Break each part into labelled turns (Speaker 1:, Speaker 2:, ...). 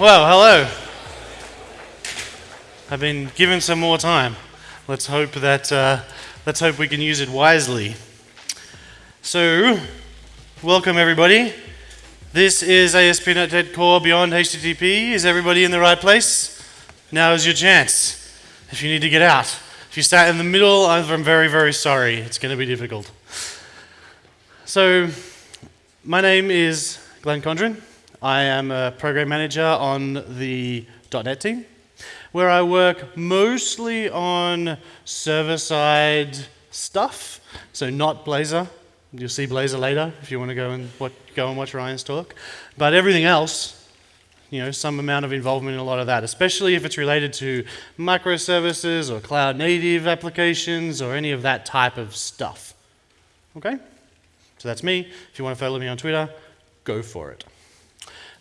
Speaker 1: Well, hello. I've been given some more time. Let's hope that uh, let's hope we can use it wisely. So, welcome everybody. This is ASP.NET Core Beyond HTTP. Is everybody in the right place? Now is your chance. If you need to get out, if you start in the middle, I'm very, very sorry. It's going to be difficult. So, my name is Glenn Condron. I am a program manager on the .NET team, where I work mostly on server-side stuff, so not Blazor. You'll see Blazor later if you want to go and go and watch Ryan's talk. But everything else, you know, some amount of involvement in a lot of that, especially if it's related to microservices or cloud native applications or any of that type of stuff. Okay? So that's me. If you want to follow me on Twitter, go for it.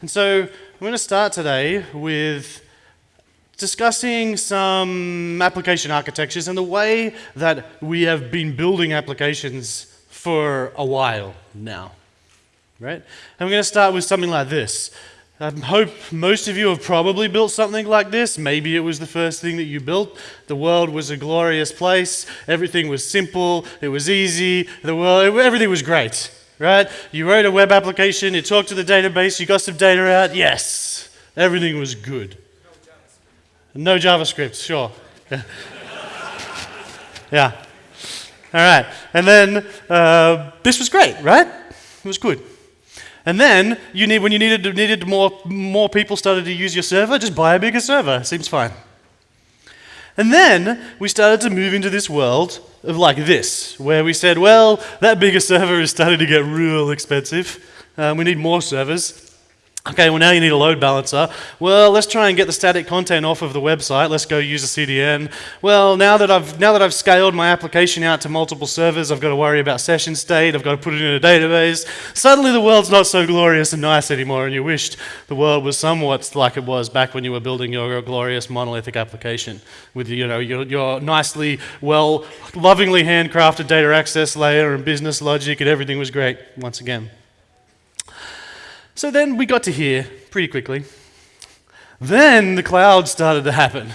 Speaker 1: And so I'm going to start today with discussing some application architectures and the way that we have been building applications for a while now. Right? I'm going to start with something like this. I hope most of you have probably built something like this. Maybe it was the first thing that you built. The world was a glorious place. Everything was simple. It was easy. The world, everything was great, right? You wrote a web application. You talked to the database. You got some data out. Yes, everything was good. No JavaScript, no JavaScript sure. yeah. All right. And then uh, this was great, right? It was good. And then you need, when you needed, needed more, more people started to use your server, just buy a bigger server. Seems fine. And then we started to move into this world of like this, where we said, well, that bigger server is starting to get real expensive. Um, we need more servers. Okay, well now you need a load balancer. Well, let's try and get the static content off of the website. Let's go use a CDN. Well, now that I've now that I've scaled my application out to multiple servers, I've got to worry about session state. I've got to put it in a database. Suddenly, the world's not so glorious and nice anymore, and you wished the world was somewhat like it was back when you were building your glorious monolithic application with you know your, your nicely, well, lovingly handcrafted data access layer and business logic, and everything was great once again. So then we got to here pretty quickly. Then the cloud started to happen.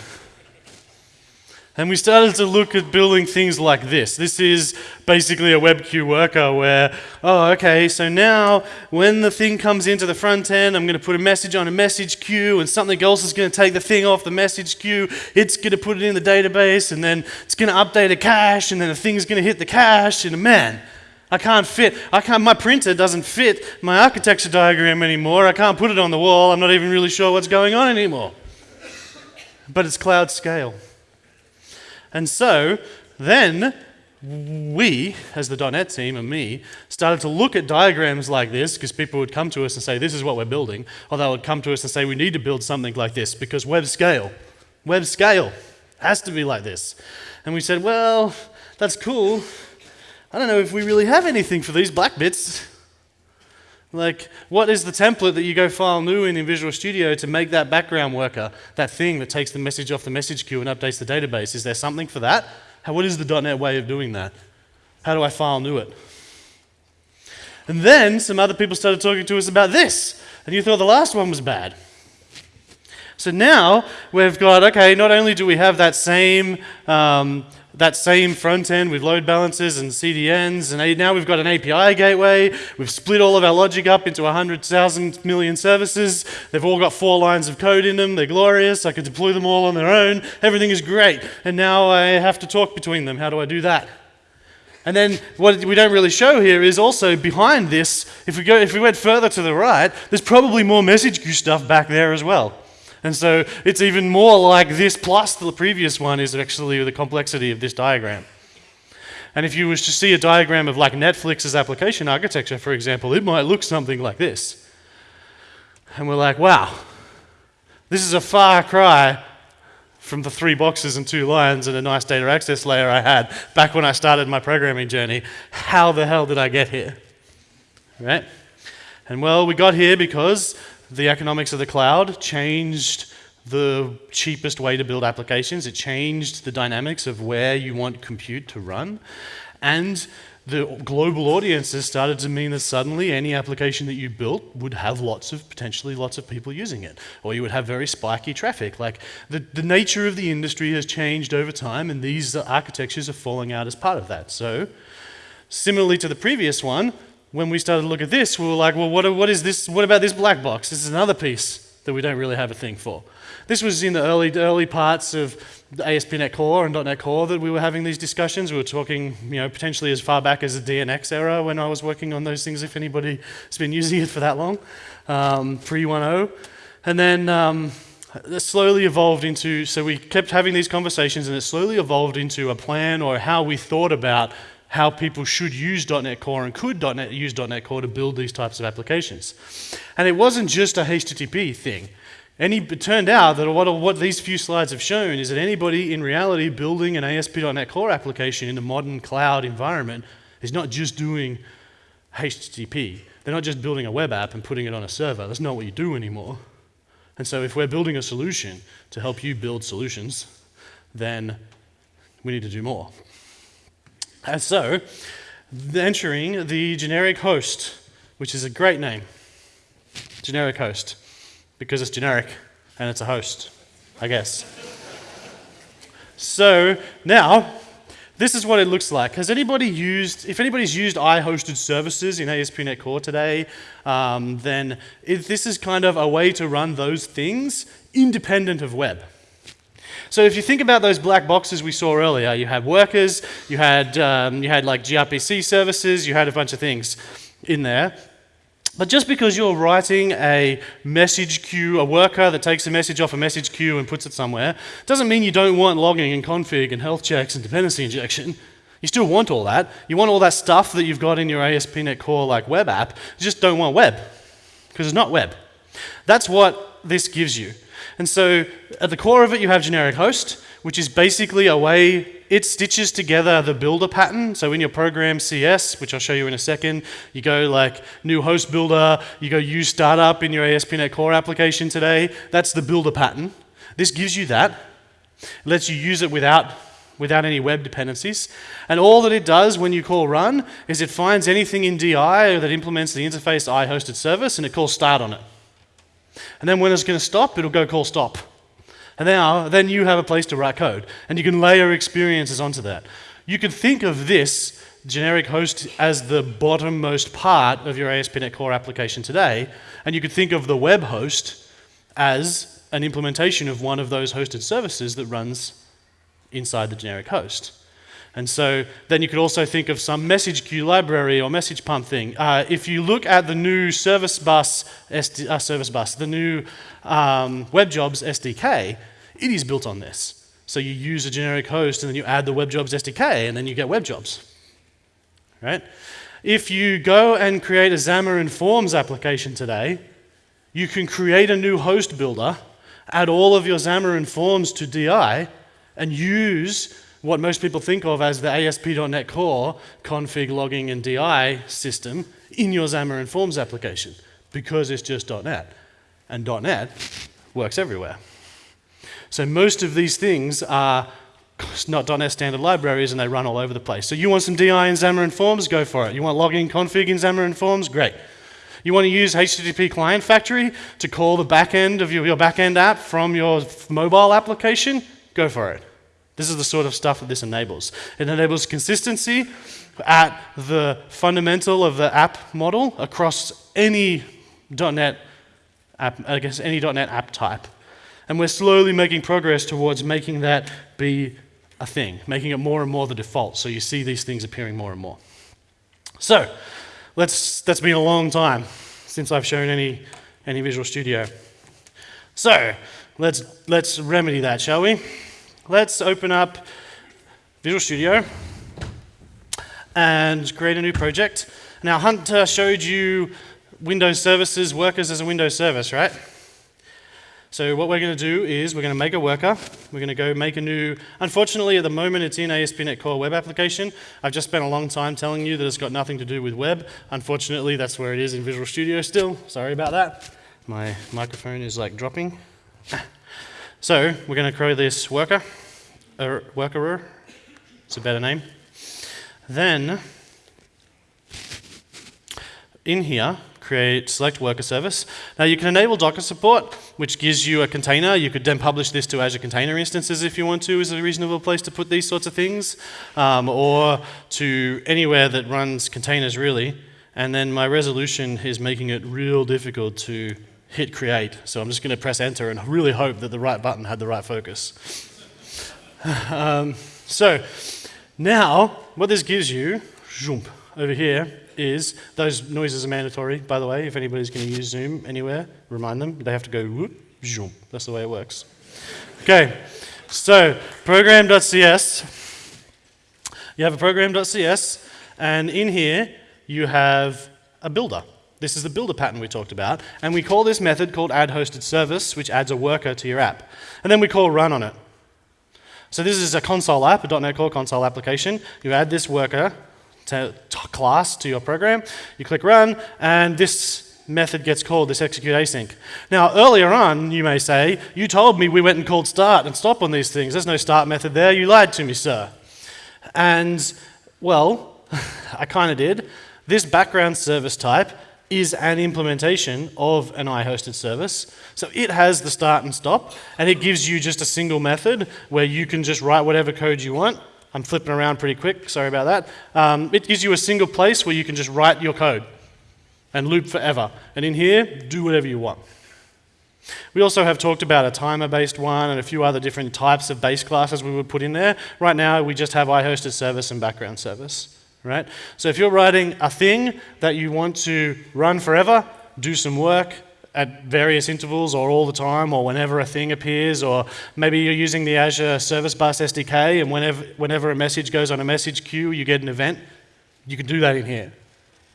Speaker 1: And we started to look at building things like this. This is basically a WebQueue worker where, oh, okay, so now when the thing comes into the front end, I'm going to put a message on a message queue and something else is going to take the thing off the message queue. It's going to put it in the database and then it's going to update a cache and then the thing's going to hit the cache and man, I can't fit, I can't, my printer doesn't fit my architecture diagram anymore. I can't put it on the wall. I'm not even really sure what's going on anymore. But it's cloud scale. And so then we, as the .NET team and me, started to look at diagrams like this because people would come to us and say, this is what we're building. Or they would come to us and say, we need to build something like this because web scale, web scale has to be like this. And we said, well, that's cool, I don't know if we really have anything for these black bits. Like, what is the template that you go file new in in Visual Studio to make that background worker, that thing that takes the message off the message queue and updates the database? Is there something for that? How, what is the .NET way of doing that? How do I file new it? And then some other people started talking to us about this, and you thought the last one was bad. So now we've got, okay, not only do we have that same um, that same front end with load balancers and CDNs, and now we've got an API gateway. We've split all of our logic up into 100,000 million services. They've all got four lines of code in them. They're glorious. I could deploy them all on their own. Everything is great. And now I have to talk between them. How do I do that? And then what we don't really show here is also behind this, if we, go, if we went further to the right, there's probably more message queue stuff back there as well. And so it's even more like this plus the previous one is actually the complexity of this diagram. And if you was to see a diagram of like Netflix's application architecture, for example, it might look something like this. And we're like, wow, this is a far cry from the three boxes and two lines and a nice data access layer I had back when I started my programming journey. How the hell did I get here? Right? And well, we got here because the economics of the cloud changed the cheapest way to build applications. It changed the dynamics of where you want compute to run. And the global audiences started to mean that suddenly any application that you built would have lots of, potentially lots of people using it. Or you would have very spiky traffic. Like the, the nature of the industry has changed over time and these architectures are falling out as part of that. So similarly to the previous one, when we started to look at this, we were like, well, what, what is this? What about this black box? This is another piece that we don't really have a thing for. This was in the early, early parts of ASP.NET Core and .NET Core that we were having these discussions. We were talking, you know, potentially as far back as the DNX era when I was working on those things, if anybody's been using it for that long, um, pre 1.0. And then um, it slowly evolved into, so we kept having these conversations and it slowly evolved into a plan or how we thought about how people should use .NET Core and could .NET, use .NET Core to build these types of applications. And it wasn't just a HTTP thing. Any, it turned out that what, what these few slides have shown is that anybody in reality building an ASP.NET Core application in a modern cloud environment is not just doing HTTP. They're not just building a web app and putting it on a server. That's not what you do anymore. And so if we're building a solution to help you build solutions, then we need to do more. And so, entering the generic host, which is a great name, generic host because it's generic and it's a host, I guess. so now, this is what it looks like. Has anybody used, if anybody's used I-hosted services in ASP.NET Core today, um, then it, this is kind of a way to run those things independent of web. So if you think about those black boxes we saw earlier, you had workers, you had, um, you had like gRPC services, you had a bunch of things in there. But just because you're writing a message queue, a worker that takes a message off a message queue and puts it somewhere, doesn't mean you don't want logging and config and health checks and dependency injection. You still want all that. You want all that stuff that you've got in your ASP.NET Core like web app. You just don't want web because it's not web. That's what this gives you. And so at the core of it, you have generic host, which is basically a way it stitches together the builder pattern. So in your program CS, which I'll show you in a second, you go like new host builder, you go use startup in your ASP.NET Core application today. That's the builder pattern. This gives you that. It lets you use it without without any web dependencies. And all that it does when you call run is it finds anything in DI that implements the interface I hosted service and it calls start on it. And then when it's going to stop, it'll go call stop. And now, uh, then you have a place to write code, and you can layer experiences onto that. You can think of this generic host as the bottommost part of your ASP.NET Core application today, and you could think of the web host as an implementation of one of those hosted services that runs inside the generic host. And so then you could also think of some message queue library or message pump thing. Uh, if you look at the new service bus, SD, uh, service bus, the new um, WebJobs SDK, it is built on this. So you use a generic host and then you add the WebJobs SDK and then you get WebJobs. Right? If you go and create a Xamarin Forms application today, you can create a new host builder, add all of your Xamarin Forms to DI, and use what most people think of as the ASP.NET Core config logging and DI system in your Xamarin Forms application because it's just .NET. And .NET works everywhere. So most of these things are not .NET standard libraries and they run all over the place. So you want some DI in Xamarin Forms? Go for it. You want logging config in Xamarin Forms? Great. You want to use HTTP Client Factory to call the backend of your, your backend app from your mobile application? Go for it. This is the sort of stuff that this enables. It enables consistency at the fundamental of the app model across any .NET app, I guess any .NET app type. And we're slowly making progress towards making that be a thing, making it more and more the default. So you see these things appearing more and more. So, let's, that's been a long time since I've shown any, any Visual Studio. So, let's, let's remedy that, shall we? Let's open up Visual Studio and create a new project. Now, Hunter showed you Windows services, workers as a Windows service, right? So what we're going to do is we're going to make a worker. We're going to go make a new, unfortunately at the moment it's in ASP.NET Core web application. I've just spent a long time telling you that it's got nothing to do with web. Unfortunately that's where it is in Visual Studio still. Sorry about that. My microphone is like dropping. So we're going to create this worker, er, workerer, it's a better name. Then in here, create select worker service. Now you can enable Docker support, which gives you a container. You could then publish this to Azure Container Instances if you want to, is a reasonable place to put these sorts of things, um, or to anywhere that runs containers really. And then my resolution is making it real difficult to hit create. So I'm just going to press enter and really hope that the right button had the right focus. um, so now what this gives you, jump, over here, is those noises are mandatory, by the way. If anybody's going to use Zoom anywhere, remind them. They have to go whoop, zoom. That's the way it works. Okay, so program.cs. You have a program.cs, and in here you have a builder. This is the builder pattern we talked about, and we call this method called add hosted service, which adds a worker to your app. And then we call run on it. So this is a console app, a .NET Core console application. You add this worker, to, to class to your program. You click run, and this method gets called, this execute async. Now, earlier on, you may say, you told me we went and called start and stop on these things. There's no start method there. You lied to me, sir. And, well, I kind of did. This background service type is an implementation of an I-hosted service. So it has the start and stop, and it gives you just a single method where you can just write whatever code you want I'm flipping around pretty quick, sorry about that. Um, it gives you a single place where you can just write your code and loop forever. And in here, do whatever you want. We also have talked about a timer-based one and a few other different types of base classes we would put in there. Right now, we just have iHosted service and background service. Right? So if you're writing a thing that you want to run forever, do some work, at various intervals or all the time or whenever a thing appears or maybe you're using the Azure Service Bus SDK and whenever, whenever a message goes on a message queue, you get an event. You can do that in here.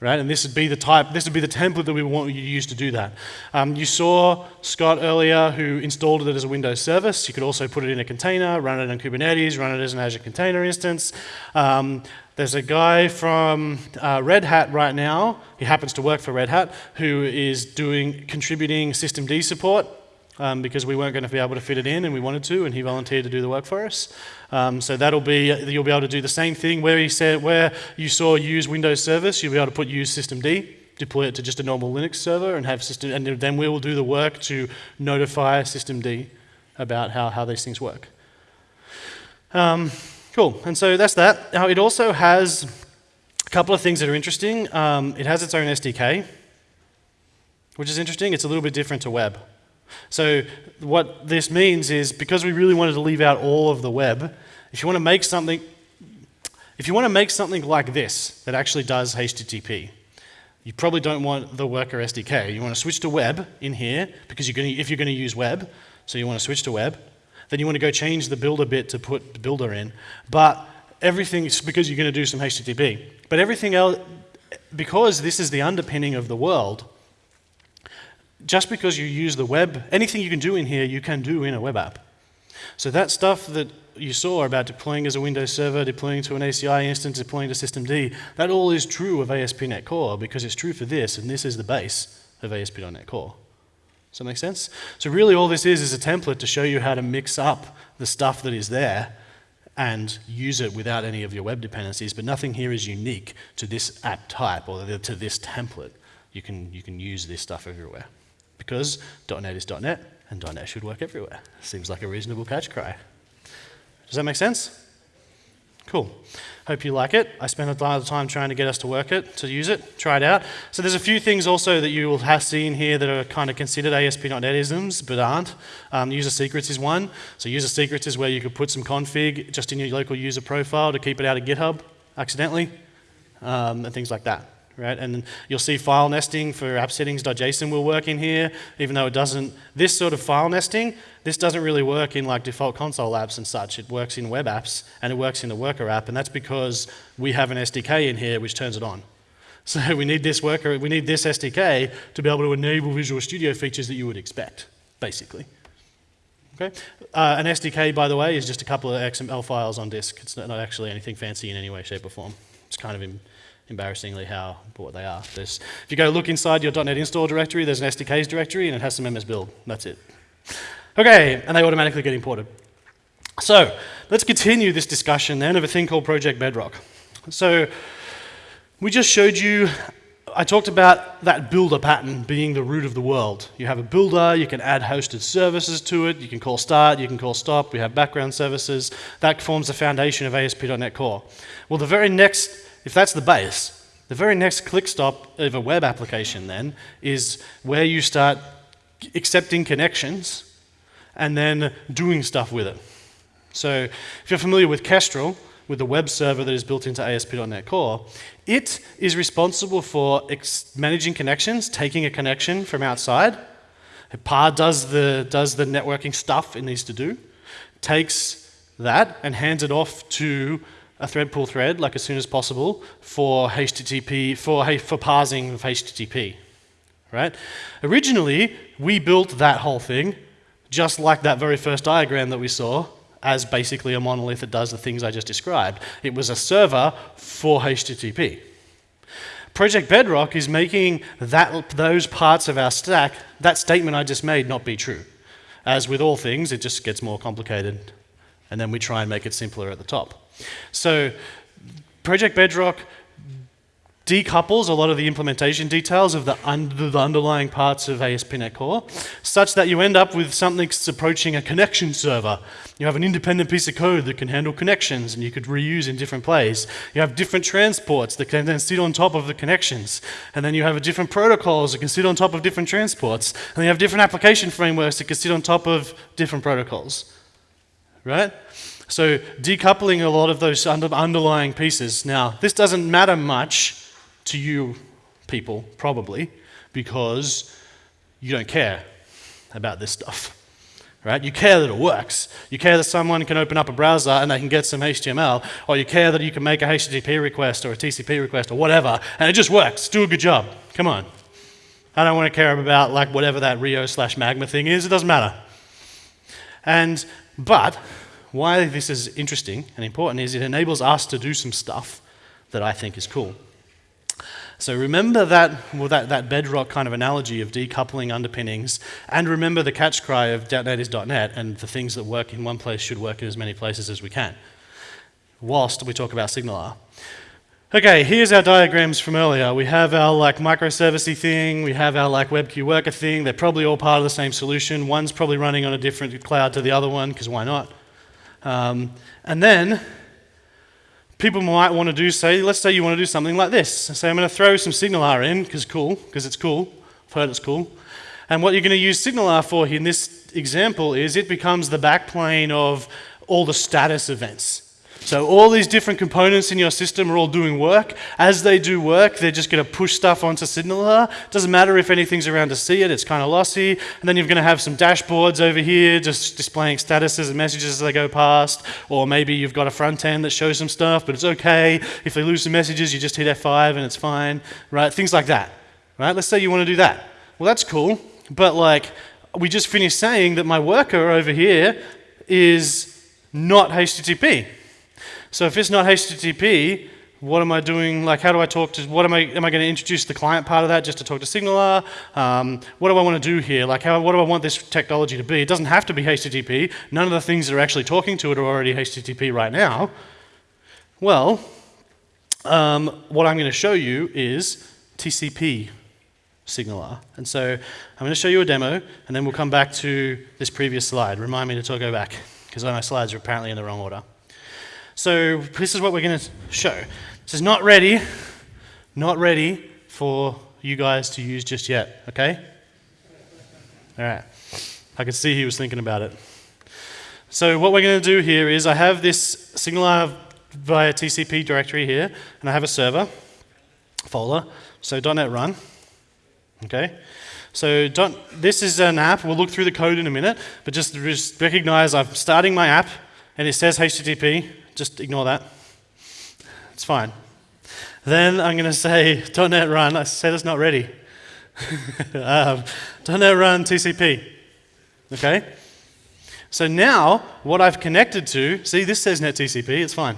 Speaker 1: Right? And this would be the type, this would be the template that we want you to use to do that. Um, you saw Scott earlier who installed it as a Windows service. You could also put it in a container, run it on Kubernetes, run it as an Azure container instance. Um, there's a guy from uh, Red Hat right now, he happens to work for Red Hat, who is doing, contributing systemd support um, because we weren't going to be able to fit it in and we wanted to, and he volunteered to do the work for us. Um, so that'll be, you'll be able to do the same thing where he said, where you saw use Windows service, you'll be able to put use systemd deploy it to just a normal Linux server and have system, and then we will do the work to notify systemd about how, how these things work. Um, Cool, and so that's that. Now it also has a couple of things that are interesting. Um, it has its own SDK, which is interesting. It's a little bit different to web. So what this means is because we really wanted to leave out all of the web, if you want to make something, if you want to make something like this that actually does HTTP, you probably don't want the worker SDK. You want to switch to web in here because you're going to, if you're going to use web, so you want to switch to web then you want to go change the builder bit to put the builder in. But everything is because you're going to do some HTTP. But everything else, because this is the underpinning of the world, just because you use the web, anything you can do in here, you can do in a web app. So that stuff that you saw about deploying as a Windows server, deploying to an ACI instance, deploying to systemd, that all is true of ASP.NET Core because it's true for this, and this is the base of ASP.NET Core. Does that make sense? So really all this is is a template to show you how to mix up the stuff that is there and use it without any of your web dependencies, but nothing here is unique to this app type or to this template. You can, you can use this stuff everywhere because .NET is .NET and .NET should work everywhere. Seems like a reasonable catch cry. Does that make sense? Cool. Hope you like it. I spent a lot of time trying to get us to work it, to use it, try it out. So there's a few things also that you will have seen here that are kind of considered ASP.NET isms, but aren't. Um, user secrets is one. So user secrets is where you could put some config just in your local user profile to keep it out of GitHub accidentally, um, and things like that right? And you'll see file nesting for app settings.json will work in here, even though it doesn't, this sort of file nesting, this doesn't really work in like default console apps and such. It works in web apps and it works in the worker app, and that's because we have an SDK in here which turns it on. So we need this worker, we need this SDK to be able to enable Visual Studio features that you would expect, basically. Okay? Uh, an SDK, by the way, is just a couple of XML files on disk. It's not actually anything fancy in any way, shape, or form. It's kind of embarrassingly how what they are. There's, if you go look inside your .NET install directory, there's an SDKs directory and it has some MSBuild. That's it. Okay, and they automatically get imported. So let's continue this discussion then of a thing called Project Bedrock. So we just showed you I talked about that builder pattern being the root of the world. You have a builder, you can add hosted services to it, you can call start, you can call stop, we have background services. That forms the foundation of ASP.NET Core. Well, the very next, if that's the base, the very next click stop of a web application then is where you start accepting connections and then doing stuff with it. So if you're familiar with Kestrel, with the web server that is built into ASP.NET Core, it is responsible for managing connections, taking a connection from outside. PAR does the, does the networking stuff it needs to do, takes that and hands it off to a thread pool thread, like as soon as possible, for HTTP, for, for parsing of HTTP, right? Originally, we built that whole thing just like that very first diagram that we saw, as basically a monolith that does the things I just described. It was a server for HTTP. Project Bedrock is making that, those parts of our stack, that statement I just made, not be true. As with all things, it just gets more complicated, and then we try and make it simpler at the top. So Project Bedrock decouples a lot of the implementation details of the, the underlying parts of ASP.NET Core, such that you end up with something that's approaching a connection server. You have an independent piece of code that can handle connections and you could reuse in different places. You have different transports that can then sit on top of the connections. And then you have different protocols that can sit on top of different transports. And you have different application frameworks that can sit on top of different protocols. Right? So decoupling a lot of those under underlying pieces. Now, this doesn't matter much to you people, probably, because you don't care about this stuff. Right? You care that it works. You care that someone can open up a browser and they can get some HTML, or you care that you can make a HTTP request or a TCP request or whatever, and it just works. Do a good job. Come on. I don't want to care about like whatever that Rio slash Magma thing is. It doesn't matter. And but why this is interesting and important is it enables us to do some stuff that I think is cool. So remember that, well, that, that bedrock kind of analogy of decoupling underpinnings, and remember the catch cry of .NET is .NET, and the things that work in one place should work in as many places as we can, whilst we talk about SignalR. Okay, here's our diagrams from earlier. We have our like microservicey thing, we have our like WebQueue worker thing. They're probably all part of the same solution. One's probably running on a different cloud to the other one, because why not? Um, and then people might want to do, say, let's say you want to do something like this. Say I'm going to throw some SignalR in, because cool, because it's cool. I've heard it's cool. And what you're going to use SignalR for in this example is it becomes the backplane of all the status events. So all these different components in your system are all doing work. As they do work, they're just going to push stuff onto SignalR. Doesn't matter if anything's around to see it, it's kind of lossy. And then you're going to have some dashboards over here just displaying statuses and messages as they go past. Or maybe you've got a front end that shows some stuff, but it's okay. If they lose some messages, you just hit F5 and it's fine, right? Things like that, right? Let's say you want to do that. Well, that's cool, but like we just finished saying that my worker over here is not HTTP. So if it's not HTTP, what am I doing? Like, how do I talk to, what am I, am I going to introduce the client part of that just to talk to SignalR? Um, what do I want to do here? Like, how, what do I want this technology to be? It doesn't have to be HTTP. None of the things that are actually talking to it are already HTTP right now. Well, um, what I'm going to show you is TCP SignalR. And so I'm going to show you a demo, and then we'll come back to this previous slide. Remind me to go back, because my slides are apparently in the wrong order. So this is what we're going to show. This is not ready, not ready for you guys to use just yet, okay? All right. I could see he was thinking about it. So what we're going to do here is I have this SignalR via TCP directory here, and I have a server folder. So .NET run, okay? So this is an app. We'll look through the code in a minute, but just, just recognize I'm starting my app, and it says HTTP. Just ignore that. It's fine. Then I'm going to say .NET run. I said it's not ready. um, .NET run TCP. Okay? So now, what I've connected to, see this says NetTCP, it's fine.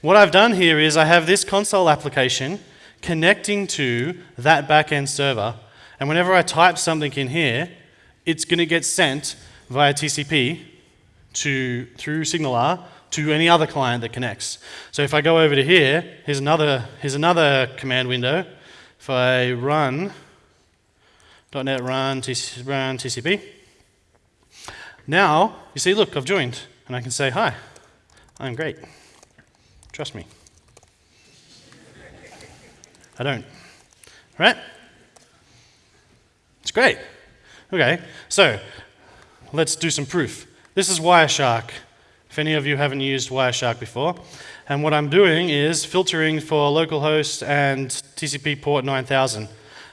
Speaker 1: What I've done here is I have this console application connecting to that backend server. And whenever I type something in here, it's going to get sent via TCP to, through SignalR to any other client that connects. So if I go over to here, here's another, here's another command window if I run .NET run, run TCP, now you see, look, I've joined, and I can say, hi, I'm great. Trust me. I don't. Right? It's great. Okay, so let's do some proof. This is Wireshark. If any of you haven't used Wireshark before, and what I'm doing is filtering for localhost and TCP port 9000.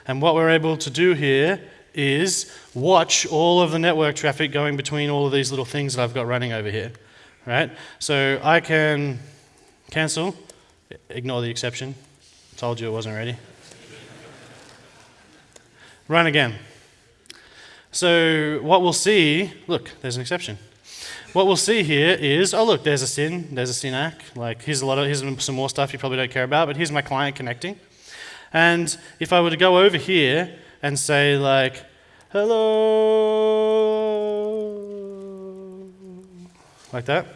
Speaker 1: And what we're able to do here is watch all of the network traffic going between all of these little things that I've got running over here. Right? So I can cancel, ignore the exception. Told you it wasn't ready. Run again. So what we'll see, look, there's an exception. What we'll see here is, oh look, there's a SYN, there's a SYN-ACK. Like here's a lot of, here's some more stuff you probably don't care about, but here's my client connecting. And if I were to go over here and say like, hello, like that,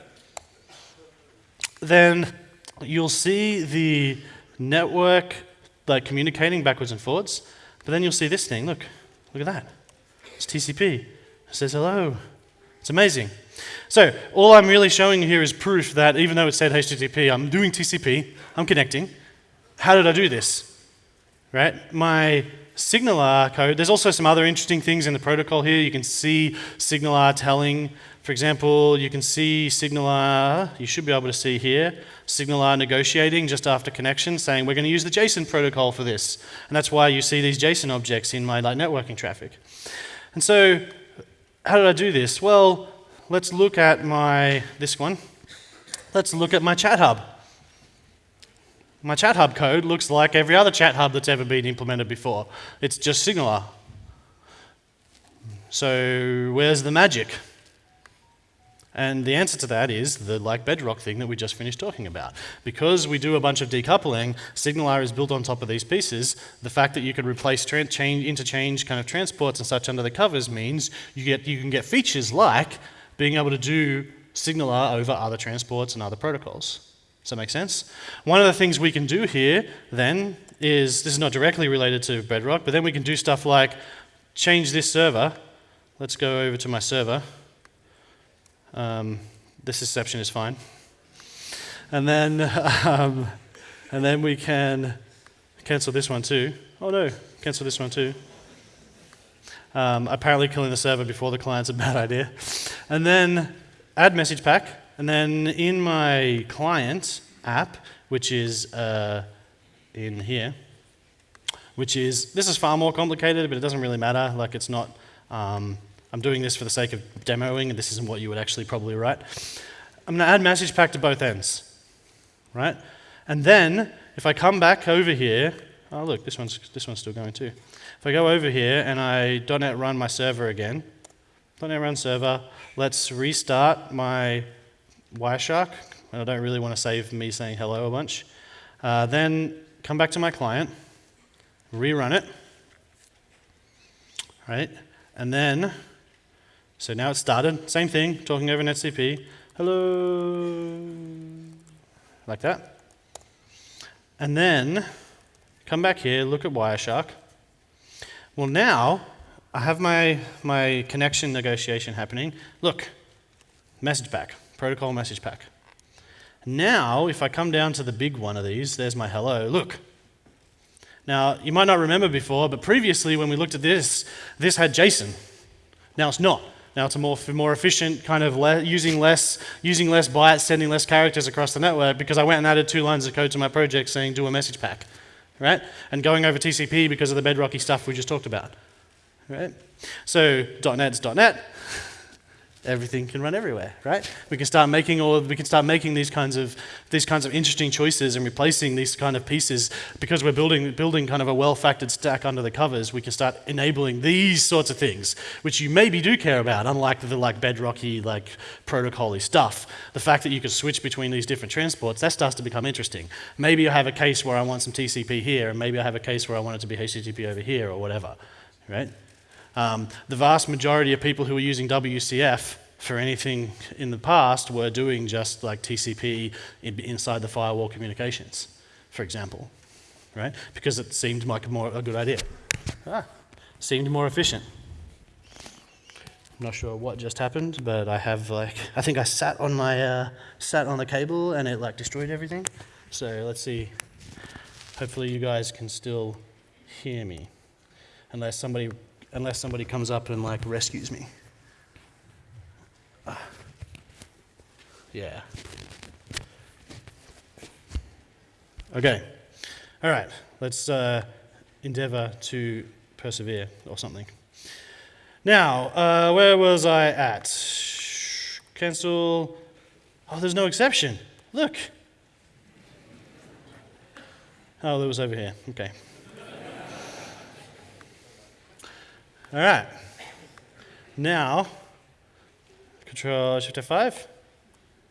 Speaker 1: then you'll see the network like communicating backwards and forwards. But then you'll see this thing, look, look at that. It's TCP. It says hello. It's amazing. So all I'm really showing you here is proof that even though it said HTTP, I'm doing TCP, I'm connecting. How did I do this? Right? My SignalR code, there's also some other interesting things in the protocol here. You can see SignalR telling, for example, you can see SignalR, you should be able to see here, SignalR negotiating just after connection, saying we're going to use the JSON protocol for this. And that's why you see these JSON objects in my like, networking traffic. And so, how did I do this? Well, let's look at my, this one. Let's look at my chat hub. My chat hub code looks like every other chat hub that's ever been implemented before. It's just SignalR. So where's the magic? And the answer to that is the like bedrock thing that we just finished talking about. Because we do a bunch of decoupling, SignalR is built on top of these pieces. The fact that you can replace change, interchange kind of transports and such under the covers means you, get, you can get features like being able to do SignalR over other transports and other protocols. Does that make sense? One of the things we can do here then is, this is not directly related to Bedrock, but then we can do stuff like change this server. Let's go over to my server. Um, this exception is fine. And then, um, and then we can cancel this one too. Oh no, cancel this one too. Um, apparently killing the server before the client's a bad idea. And then add message pack. And then in my client app, which is uh, in here, which is, this is far more complicated, but it doesn't really matter. Like it's not, um, I'm doing this for the sake of demoing, and this isn't what you would actually probably write. I'm going to add message pack to both ends, right? And then, if I come back over here, oh look, this one's, this one's still going too. I go over here and I .NET run my server again, .NET run server, let's restart my Wireshark. And I don't really want to save me saying hello a bunch. Uh, then come back to my client, rerun it, right? And then, so now it's started, same thing, talking over NetTCP, hello, like that. And then come back here, look at Wireshark, well, now I have my, my connection negotiation happening. Look, message pack, protocol message pack. Now, if I come down to the big one of these, there's my hello. Look. Now, you might not remember before, but previously when we looked at this, this had JSON. Now it's not. Now it's a more, more efficient kind of le using less using less bytes, sending less characters across the network because I went and added two lines of code to my project saying do a message pack right? And going over TCP because of the bedrocky stuff we just talked about, right? So .NET's .NET, everything can run everywhere, right? We can start making all we can start making these kinds of these kinds of interesting choices and replacing these kind of pieces because we're building building kind of a well-factored stack under the covers. We can start enabling these sorts of things, which you maybe do care about, unlike the like bedrocky like protocoly stuff. The fact that you can switch between these different transports that starts to become interesting. Maybe I have a case where I want some TCP here, and maybe I have a case where I want it to be HTTP over here or whatever, right? Um, the vast majority of people who were using WCF for anything in the past were doing just like TCP in, inside the firewall communications, for example. right? Because it seemed like a more a good idea. Ah, seemed more efficient. I'm not sure what just happened, but I have like I think I sat on my uh, sat on the cable and it like destroyed everything. So let's see. Hopefully you guys can still hear me, unless somebody unless somebody comes up and like rescues me. Ah. Yeah. Okay. All right. Let's uh, endeavor to persevere or something. Now, uh, where was I at? Cancel. Oh, there's no exception. Look. Oh, it was over here. Okay. All right. Now, Control Shift F5.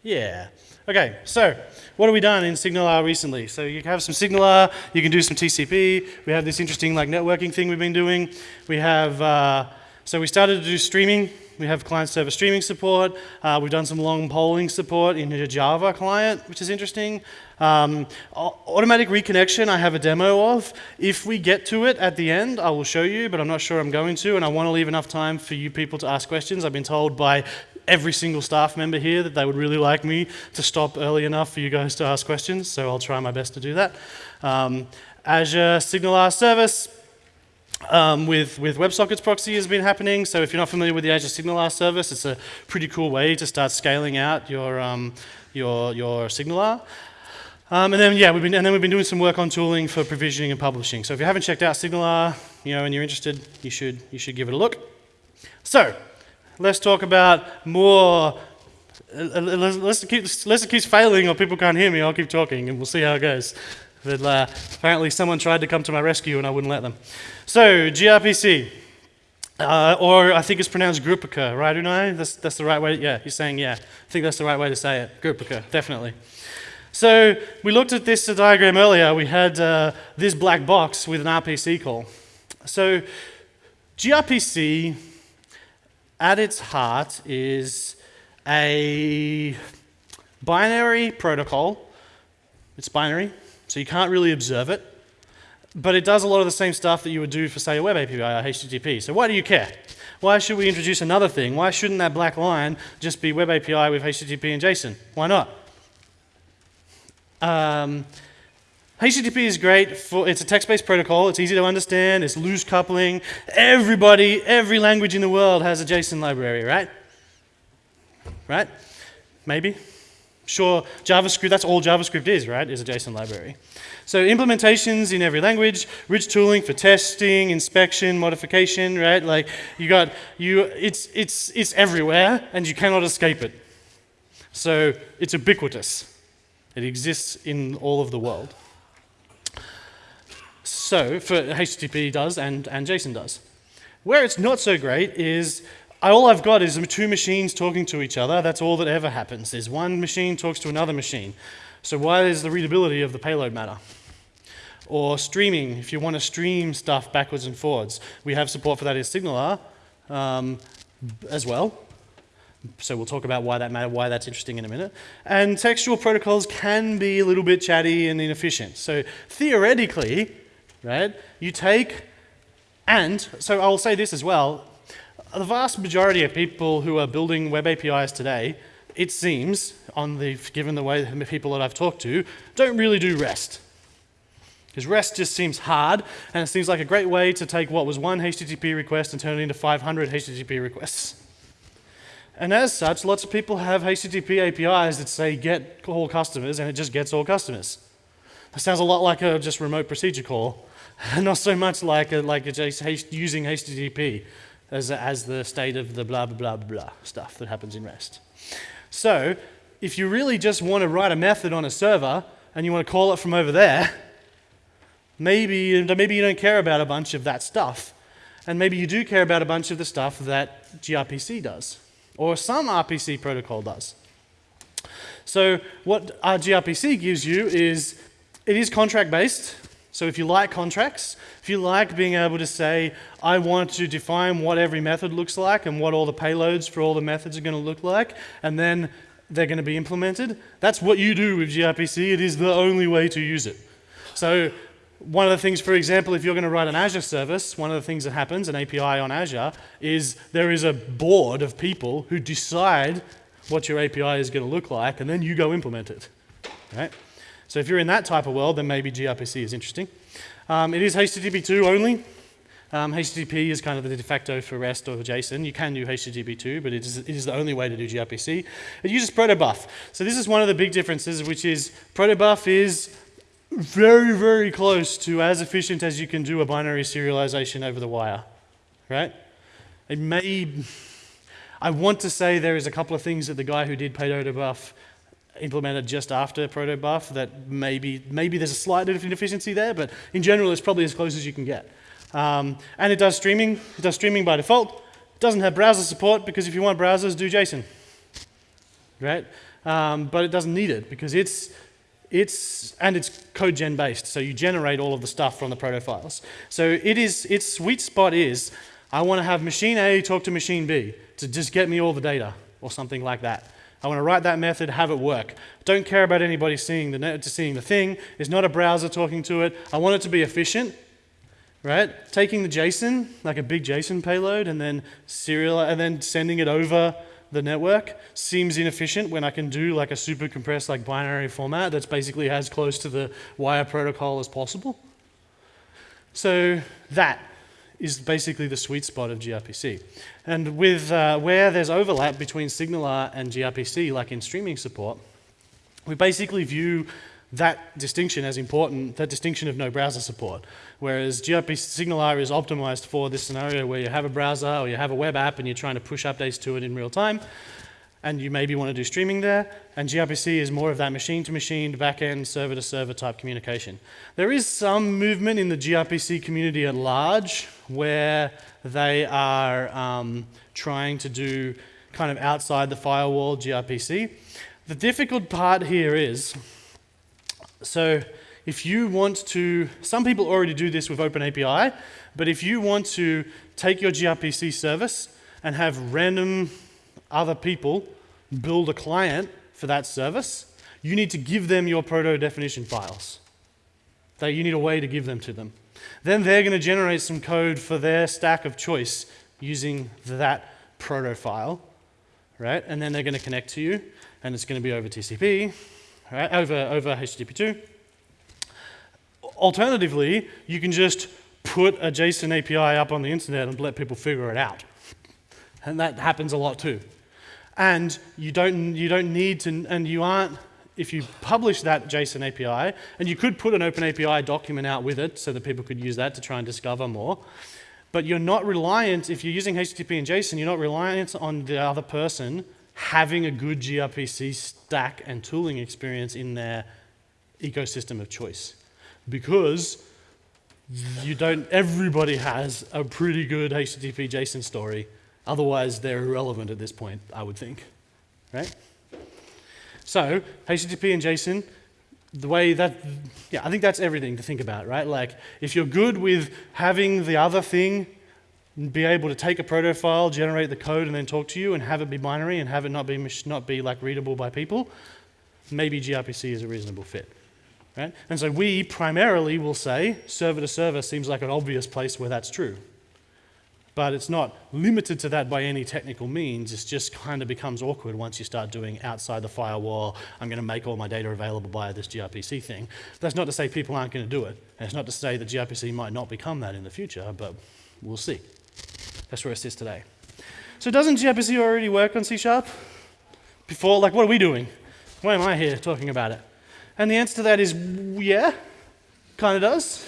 Speaker 1: Yeah. Okay, so what have we done in SignalR recently? So you have some SignalR, you can do some TCP. We have this interesting like networking thing we've been doing. We have, uh, so we started to do streaming. We have client-server streaming support. Uh, we've done some long polling support in a Java client, which is interesting. Um, automatic reconnection, I have a demo of. If we get to it at the end, I will show you, but I'm not sure I'm going to, and I want to leave enough time for you people to ask questions. I've been told by every single staff member here that they would really like me to stop early enough for you guys to ask questions, so I'll try my best to do that. Um, Azure SignalR service, um, with, with WebSockets proxy has been happening. So if you're not familiar with the Azure SignalR service, it's a pretty cool way to start scaling out your, um, your, your SignalR. Um, and then yeah, we've been and then we've been doing some work on tooling for provisioning and publishing. So if you haven't checked out SignalR, you know, and you're interested, you should you should give it a look. So let's talk about more. Uh, let's keep let's keeps failing, or people can't hear me. I'll keep talking, and we'll see how it goes. But uh, apparently, someone tried to come to my rescue, and I wouldn't let them. So gRPC. Uh, or I think it's pronounced Grupica, right, Unai? That's, that's the right way. Yeah, he's saying yeah. I think that's the right way to say it. Grupica, definitely. So we looked at this diagram earlier. We had uh, this black box with an RPC call. So gRPC, at its heart, is a binary protocol. It's binary, so you can't really observe it. But it does a lot of the same stuff that you would do for, say, a web API or HTTP. So why do you care? Why should we introduce another thing? Why shouldn't that black line just be web API with HTTP and JSON? Why not? Um, HTTP is great for, it's a text-based protocol, it's easy to understand, it's loose coupling. Everybody, every language in the world has a JSON library, right? Right? Maybe? Sure, JavaScript, that's all JavaScript is, right, is a JSON library. So implementations in every language, rich tooling for testing, inspection, modification, right? Like you got, you, it's, it's, it's everywhere and you cannot escape it. So it's ubiquitous. It exists in all of the world. So, for HTTP does and, and JSON does. Where it's not so great is all I've got is two machines talking to each other. That's all that ever happens. Is one machine talks to another machine. So why does the readability of the payload matter? Or streaming, if you want to stream stuff backwards and forwards. We have support for that in SignalR um, as well. So we'll talk about why that matter, why that's interesting in a minute. And textual protocols can be a little bit chatty and inefficient. So theoretically, right, you take and, so I'll say this as well, the vast majority of people who are building web APIs today, it seems, on the, given the way the people that I've talked to, don't really do REST. Because REST just seems hard, and it seems like a great way to take what was one HTTP request and turn it into 500 HTTP requests. And as such, lots of people have HTTP APIs that say get all customers, and it just gets all customers. That sounds a lot like a just remote procedure call, not so much like a, like a just using HTTP as, as the state of the blah, blah, blah, blah stuff that happens in REST. So if you really just want to write a method on a server and you want to call it from over there, maybe, maybe you don't care about a bunch of that stuff. And maybe you do care about a bunch of the stuff that gRPC does or some RPC protocol does. So what gRPC gives you is, it is contract based. So if you like contracts, if you like being able to say, I want to define what every method looks like and what all the payloads for all the methods are going to look like, and then they're going to be implemented, that's what you do with gRPC. It is the only way to use it. So one of the things, for example, if you're going to write an Azure service, one of the things that happens, an API on Azure, is there is a board of people who decide what your API is going to look like, and then you go implement it. Right? So if you're in that type of world, then maybe gRPC is interesting. Um, it is HTTP2 only. Um, HTTP is kind of the de facto for REST or JSON. You can do HTTP2, but it is, it is the only way to do gRPC. It uses protobuf. So this is one of the big differences, which is protobuf is very, very close to as efficient as you can do a binary serialization over the wire, right? It may, I want to say there is a couple of things that the guy who did protobuf implemented just after protobuf that maybe, maybe there's a slight inefficiency there, but in general it's probably as close as you can get. Um, and it does streaming, it does streaming by default. It doesn't have browser support because if you want browsers, do JSON, right? Um, but it doesn't need it because it's, it's, and it's code gen based, so you generate all of the stuff from the proto files. So it is, its sweet spot is, I want to have machine A talk to machine B to just get me all the data or something like that. I want to write that method, have it work. Don't care about anybody seeing the, seeing the thing. It's not a browser talking to it. I want it to be efficient, right? Taking the JSON, like a big JSON payload, and then serial, and then sending it over the network seems inefficient when I can do like a super compressed like binary format that's basically as close to the wire protocol as possible. So that is basically the sweet spot of gRPC. And with uh, where there's overlap between SignalR and gRPC, like in streaming support, we basically view that distinction as important, that distinction of no browser support. Whereas gRPC SignalR is optimized for this scenario where you have a browser or you have a web app and you're trying to push updates to it in real time and you maybe want to do streaming there. And gRPC is more of that machine-to-machine, back-end, server-to-server type communication. There is some movement in the gRPC community at large where they are um, trying to do kind of outside the firewall gRPC. The difficult part here is, so if you want to, some people already do this with OpenAPI, but if you want to take your gRPC service and have random other people build a client for that service, you need to give them your proto definition files. That you need a way to give them to them. Then they're going to generate some code for their stack of choice using that proto file, right? And then they're going to connect to you, and it's going to be over TCP, right? Over over HTTP2. Alternatively, you can just put a JSON API up on the internet and let people figure it out. And that happens a lot too. And you don't, you don't need to, and you aren't, if you publish that JSON API, and you could put an OpenAPI document out with it so that people could use that to try and discover more, but you're not reliant, if you're using HTTP and JSON, you're not reliant on the other person having a good gRPC stack and tooling experience in their ecosystem of choice. Because you don't, everybody has a pretty good HTTP JSON story Otherwise, they're irrelevant at this point, I would think, right? So, HTTP and JSON, the way that, yeah, I think that's everything to think about, right? Like, if you're good with having the other thing be able to take a proto file, generate the code, and then talk to you, and have it be binary, and have it not be not be like readable by people, maybe gRPC is a reasonable fit, right? And so we primarily will say server to server seems like an obvious place where that's true, but it's not limited to that by any technical means. It just kind of becomes awkward once you start doing outside the firewall, I'm going to make all my data available via this gRPC thing. That's not to say people aren't going to do it. And it's not to say that gRPC might not become that in the future, but we'll see. That's where it sits today. So doesn't gRPC already work on C Sharp? Before, like, what are we doing? Why am I here talking about it? And the answer to that is, yeah, kind of does.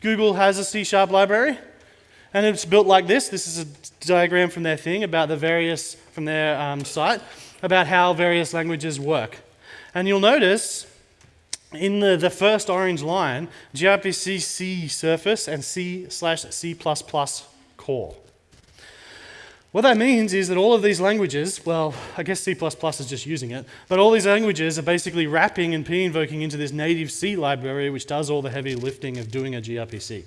Speaker 1: Google has a C Sharp library. And it's built like this. This is a diagram from their thing about the various, from their um, site, about how various languages work. And you'll notice in the, the first orange line, gRPC C surface and C slash C++ core. What that means is that all of these languages, well, I guess C++ is just using it, but all these languages are basically wrapping and p-invoking into this native C library which does all the heavy lifting of doing a gRPC,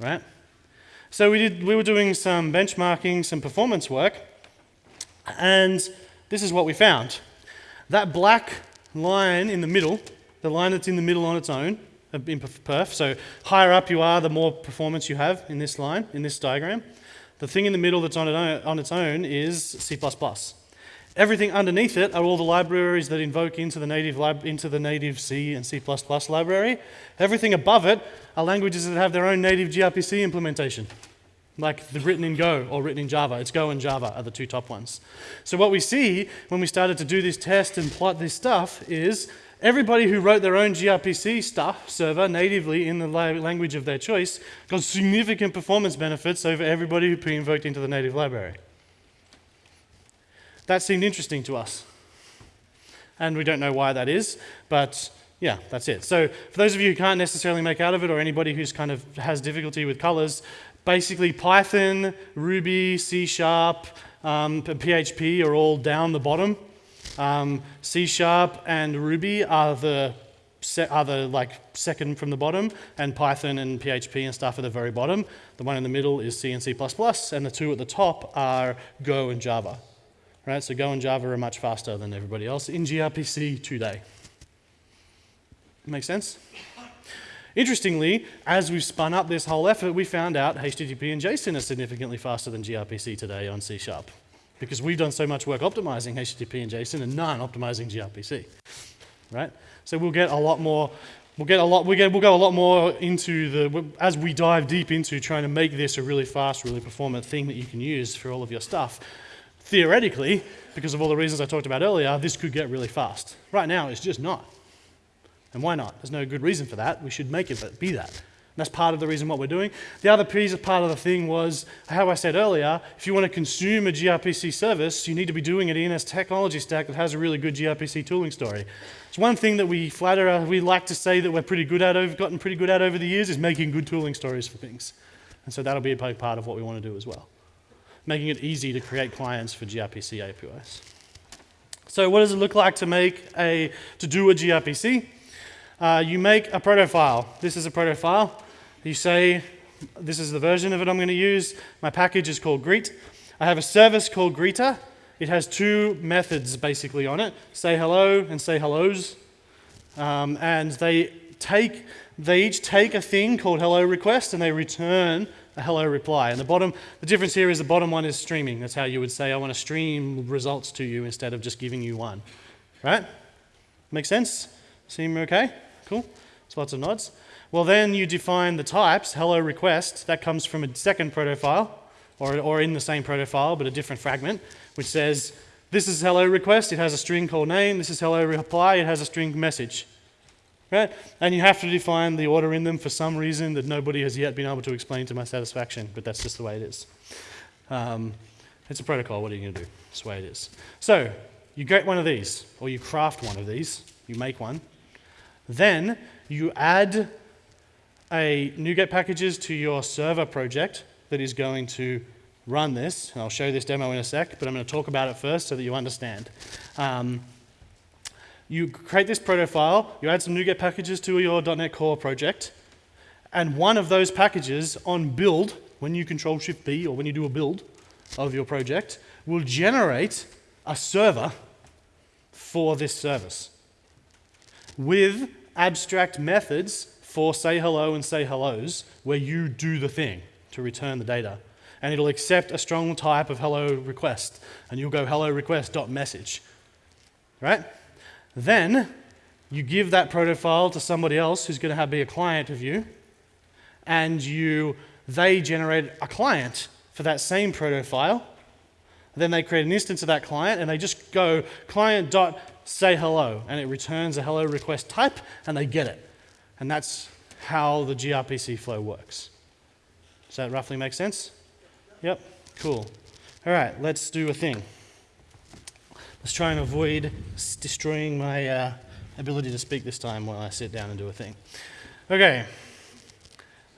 Speaker 1: right? So we, did, we were doing some benchmarking, some performance work, and this is what we found. That black line in the middle, the line that's in the middle on its own, uh, in perf. So higher up you are, the more performance you have in this line, in this diagram. The thing in the middle that's on, it on its own is C++. Everything underneath it are all the libraries that invoke into the native, lib, into the native C and C++ library. Everything above it are languages that have their own native gRPC implementation, like the written in Go or written in Java. It's Go and Java are the two top ones. So what we see when we started to do this test and plot this stuff is everybody who wrote their own gRPC stuff server natively in the language of their choice got significant performance benefits over everybody who p-invoked into the native library. That seemed interesting to us. And we don't know why that is, but yeah, that's it. So for those of you who can't necessarily make out of it, or anybody who's kind of has difficulty with colors, basically Python, Ruby, C Sharp, um, PHP are all down the bottom. Um, C Sharp and Ruby are the are the like second from the bottom, and Python and PHP and stuff at the very bottom. The one in the middle is C and C++, and the two at the top are Go and Java. Right, so Go and Java are much faster than everybody else in gRPC today. Make sense? Interestingly, as we've spun up this whole effort, we found out HTTP and JSON are significantly faster than gRPC today on C Sharp because we've done so much work optimizing HTTP and JSON and none optimizing gRPC, right? So we'll get a lot more, we'll get a lot, we get, we'll go a lot more into the, as we dive deep into trying to make this a really fast, really performant thing that you can use for all of your stuff theoretically, because of all the reasons I talked about earlier, this could get really fast. Right now, it's just not. And why not? There's no good reason for that. We should make it be that. And that's part of the reason what we're doing. The other piece of part of the thing was, how I said earlier, if you want to consume a gRPC service, you need to be doing it in a technology stack that has a really good gRPC tooling story. It's one thing that we flatter, uh, we like to say that we're pretty good at, over, gotten pretty good at over the years, is making good tooling stories for things. And so that'll be a big part of what we want to do as well making it easy to create clients for gRPC APIs. So what does it look like to make a, to do a gRPC? Uh, you make a proto file. This is a proto file. You say, this is the version of it I'm going to use. My package is called greet. I have a service called greeter. It has two methods basically on it, say hello and say hellos. Um, and they take, they each take a thing called hello request and they return a hello reply. And the bottom, the difference here is the bottom one is streaming. That's how you would say, I want to stream results to you instead of just giving you one. Right? Make sense? Seem okay? Cool? So lots of nods. Well, then you define the types, hello request, that comes from a second proto file, or, or in the same proto file, but a different fragment, which says, this is hello request, it has a string called name, this is hello reply, it has a string message. Right? And you have to define the order in them for some reason that nobody has yet been able to explain to my satisfaction, but that's just the way it is. Um, it's a protocol, what are you going to do? It's the way it is. So, you get one of these, or you craft one of these, you make one. Then, you add a NuGet packages to your server project that is going to run this. And I'll show this demo in a sec, but I'm going to talk about it first so that you understand. Um, you create this proto file, you add some NuGet packages to your .NET Core project, and one of those packages on build, when you control Shift B or when you do a build of your project, will generate a server for this service with abstract methods for say hello and say hellos where you do the thing to return the data. And it'll accept a strong type of hello request. And you'll go hello request dot message. Right? Then you give that proto file to somebody else who's going to be a client of you, and you, they generate a client for that same proto file. Then they create an instance of that client, and they just go client dot say hello, and it returns a hello request type, and they get it. And that's how the gRPC flow works. Does that roughly make sense? Yep, cool. All right, let's do a thing. Let's try and avoid destroying my uh, ability to speak this time while I sit down and do a thing. Okay,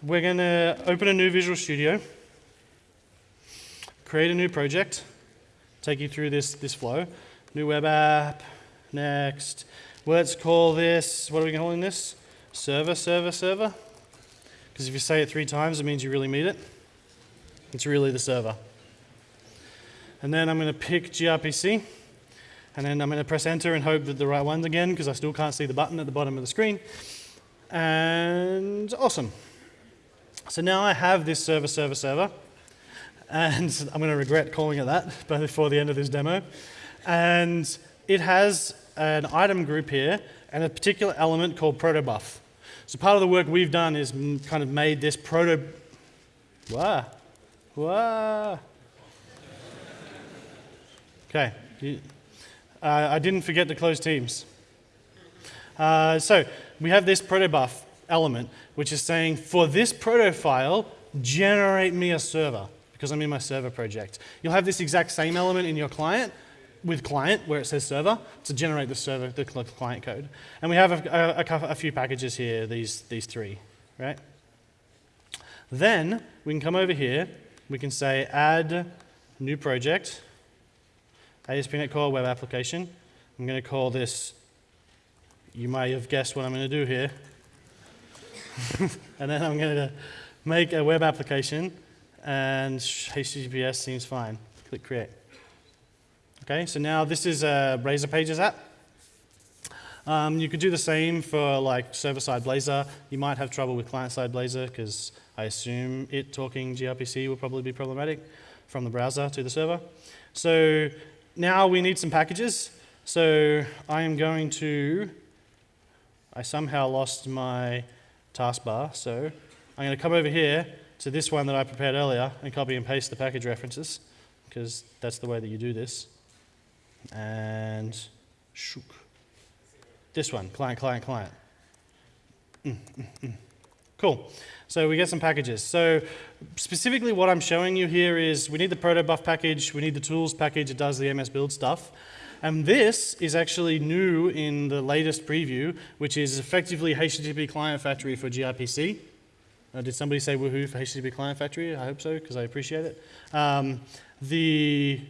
Speaker 1: we're going to open a new Visual Studio, create a new project, take you through this, this flow. New web app, next. Let's call this, what are we calling this? Server, server, server? Because if you say it three times, it means you really mean it. It's really the server. And then I'm going to pick gRPC. And then I'm going to press enter and hope that the right one's again because I still can't see the button at the bottom of the screen. And awesome. So now I have this server, server, server. And I'm going to regret calling it that before the end of this demo. And it has an item group here and a particular element called protobuf. So part of the work we've done is kind of made this proto... Wow. Wow. Okay. Uh, I didn't forget to close Teams. Uh, so we have this protobuf element, which is saying, for this proto file, generate me a server, because I'm in my server project. You'll have this exact same element in your client, with client, where it says server, to generate the server, the client code. And we have a, a, a few packages here, these, these three, right? Then we can come over here, we can say add new project, ASP.NET Core Web Application. I'm going to call this, you may have guessed what I'm going to do here. and then I'm going to make a web application, and HTTPS seems fine. Click Create. Okay, so now this is a Razor Pages app. Um, you could do the same for like server-side Blazor. You might have trouble with client-side Blazor because I assume it talking gRPC will probably be problematic from the browser to the server. So now we need some packages. So I am going to, I somehow lost my taskbar, so I'm going to come over here to this one that I prepared earlier and copy and paste the package references because that's the way that you do this. And shook. This one, client, client, client. Mm, mm, mm. Cool. So we get some packages. So specifically what I'm showing you here is we need the protobuf package, we need the tools package, it does the MSBuild stuff. And this is actually new in the latest preview, which is effectively HTTP Client Factory for gRPC. Uh, did somebody say woohoo for HTTP Client Factory? I hope so, because I appreciate it. Um, the,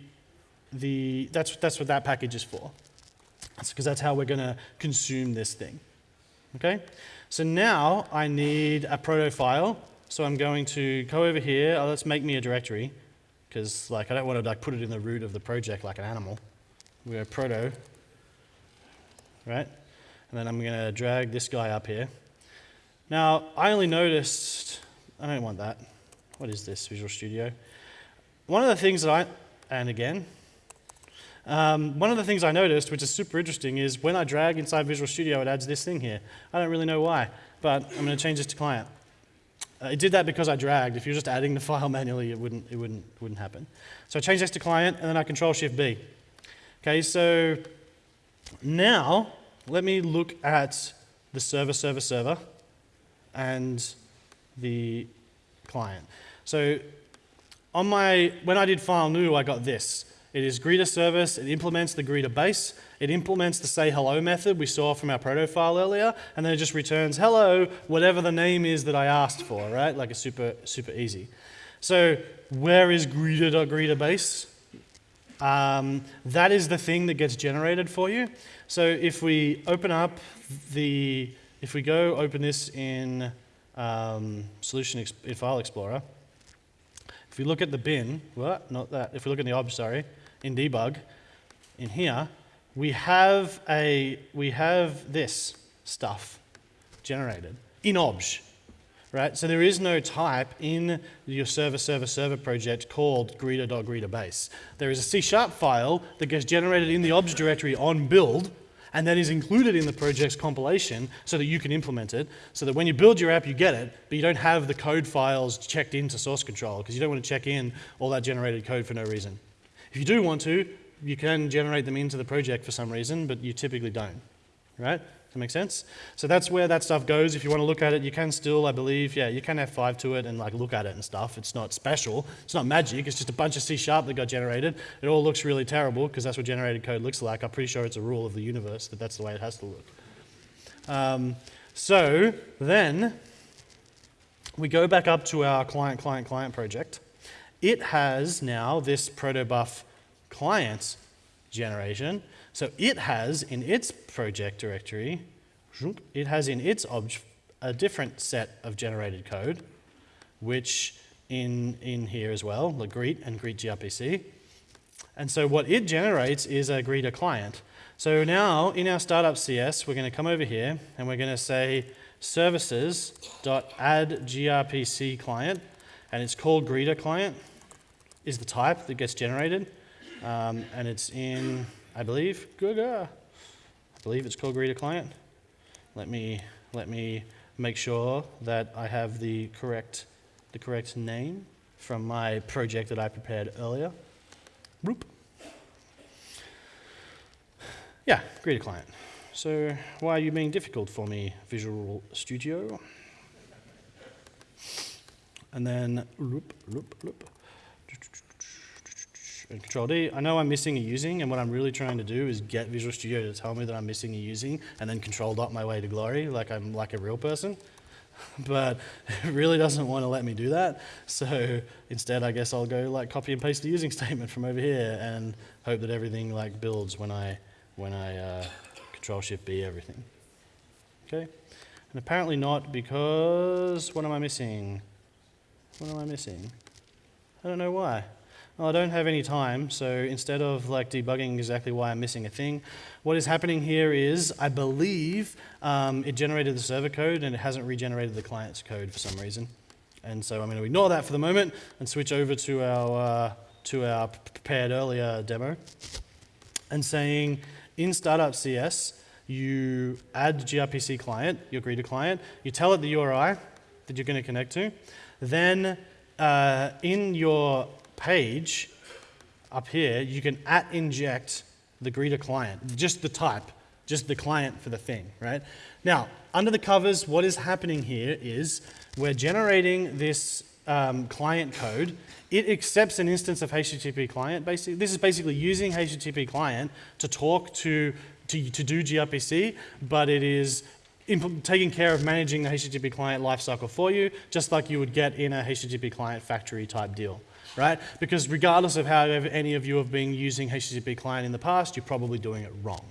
Speaker 1: the, that's, that's what that package is for, because that's how we're going to consume this thing. Okay? So now I need a proto file. So I'm going to go over here. Oh, let's make me a directory because like I don't want to like put it in the root of the project like an animal. We go proto, right? And then I'm going to drag this guy up here. Now I only noticed. I don't want that. What is this Visual Studio? One of the things that I and again um, one of the things I noticed, which is super interesting, is when I drag inside Visual Studio, it adds this thing here. I don't really know why, but I'm going to change this to client. Uh, it did that because I dragged. If you're just adding the file manually, it wouldn't, it wouldn't, wouldn't happen. So I change this to client, and then I Control Shift B. Okay, so now let me look at the server, server, server, and the client. So on my, when I did file new, I got this. It is greeter service, it implements the greeter base, it implements the say hello method we saw from our proto file earlier, and then it just returns hello, whatever the name is that I asked for, right? Like a super, super easy. So where is greeter.greeter base? Um, that is the thing that gets generated for you. So if we open up the, if we go open this in um, Solution in File Explorer, if we look at the bin, what? Not that. If we look at the ob, sorry, in debug, in here, we have, a, we have this stuff generated in obj, right? So there is no type in your server, server, server project called greeter.greeterbase. There is a C sharp file that gets generated in the obj directory on build, and that is included in the project's compilation so that you can implement it, so that when you build your app, you get it, but you don't have the code files checked into source control because you don't want to check in all that generated code for no reason. If you do want to, you can generate them into the project for some reason, but you typically don't. Right? That make sense? So that's where that stuff goes. If you want to look at it, you can still, I believe, yeah, you can F5 to it and like look at it and stuff. It's not special. It's not magic. It's just a bunch of C sharp that got generated. It all looks really terrible because that's what generated code looks like. I'm pretty sure it's a rule of the universe that that's the way it has to look. Um, so then we go back up to our client, client, client project it has now this protobuf client generation. So it has in its project directory, it has in its obj a different set of generated code, which in, in here as well, the greet and greet gRPC. And so what it generates is a greeter client. So now in our startup CS, we're going to come over here and we're going to say services.add gRPC client, and it's called greeter client, is the type that gets generated. Um, and it's in, I believe, Google. I believe it's called greeter client. Let me, let me make sure that I have the correct, the correct name from my project that I prepared earlier. Roop. Yeah, greeter client. So why are you being difficult for me, Visual Studio? And then loop, loop, loop. And Control D. I know I'm missing a using, and what I'm really trying to do is get Visual Studio to tell me that I'm missing a using, and then Control Dot my way to glory, like I'm like a real person. but it really doesn't want to let me do that. So instead, I guess I'll go like copy and paste the using statement from over here and hope that everything like builds when I when I uh, Control Shift B everything. Okay, and apparently not because what am I missing? What am I missing? I don't know why. Well, I don't have any time, so instead of like debugging exactly why I'm missing a thing, what is happening here is, I believe um, it generated the server code and it hasn't regenerated the client's code for some reason. And so I'm going to ignore that for the moment and switch over to our, uh, to our prepared earlier demo and saying in startup CS, you add gRPC client, your greeter client, you tell it the URI that you're going to connect to, then uh, in your page up here, you can at inject the greeter client, just the type, just the client for the thing, right? Now, under the covers, what is happening here is we're generating this um, client code. It accepts an instance of HTTP client. Basically, this is basically using HTTP client to talk to, to, to do gRPC, but it is taking care of managing the HTTP client lifecycle for you, just like you would get in a HTTP client factory type deal right? Because regardless of how any of you have been using HTTP client in the past, you're probably doing it wrong.